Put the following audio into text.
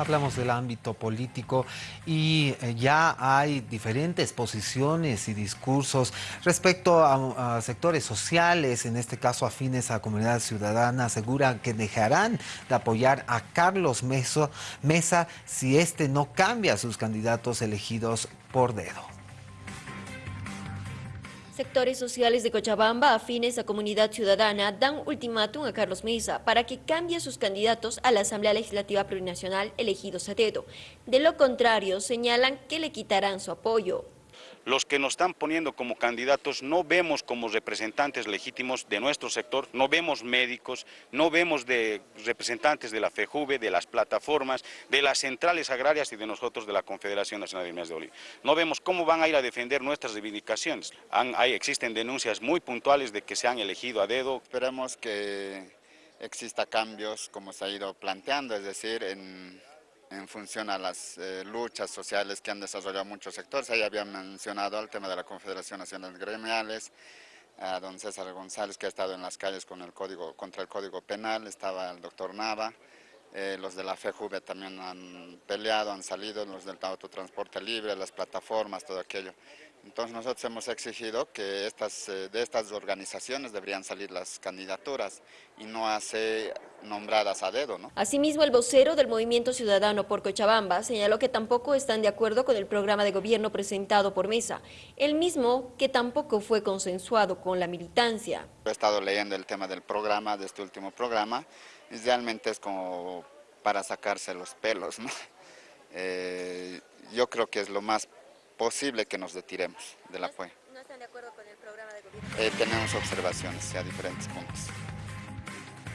Hablamos del ámbito político y eh, ya hay diferentes posiciones y discursos respecto a, sectores sociales, en este caso afines a comunidad ciudadana, aseguran que dejarán de apoyar a Carlos Mesa si este no cambia sus candidatos elegidos por dedo. Sectores sociales de Cochabamba, afines a comunidad ciudadana, dan ultimátum a Carlos Mesa para que cambie sus candidatos a la Asamblea Legislativa Plurinacional elegidos a dedo. De lo contrario, señalan que le quitarán su apoyo los que nos están poniendo como candidatos no vemos como representantes legítimos de nuestro sector, no vemos médicos, no vemos de representantes de la FEJUVE, de las plataformas, de las centrales agrarias y de nosotros de la Confederación Nacional de Minas de Bolivia. No vemos cómo van a ir a defender nuestras reivindicaciones. hay, existen denuncias muy puntuales de que se han elegido a dedo. Esperemos que exista cambios como se ha ido planteando, es decir, en en función a las eh, luchas sociales que han desarrollado muchos sectores. Ahí había mencionado el tema de la Confederación Nacional de Gremiales, a don César González que ha estado en las calles con el código, contra el Código Penal, estaba el doctor Nava, eh, los de la FEJUVE también han peleado, han salido, los del autotransporte libre, las plataformas, todo aquello. Entonces nosotros hemos exigido que estas, eh, de estas organizaciones deberían salir las candidaturas y no hacer nombradas a dedo. ¿no? Asimismo, el vocero del Movimiento Ciudadano por Cochabamba señaló que tampoco están de acuerdo con el programa de gobierno presentado por Mesa, el mismo que tampoco fue consensuado con la militancia. He estado leyendo el tema del programa, de este último programa, y realmente es como para sacarse los pelos. ¿no? Eh, yo creo que es lo más posible que nos retiremos del apoyo. ¿No están de acuerdo con el programa de gobierno? Eh, tenemos observaciones a diferentes puntos.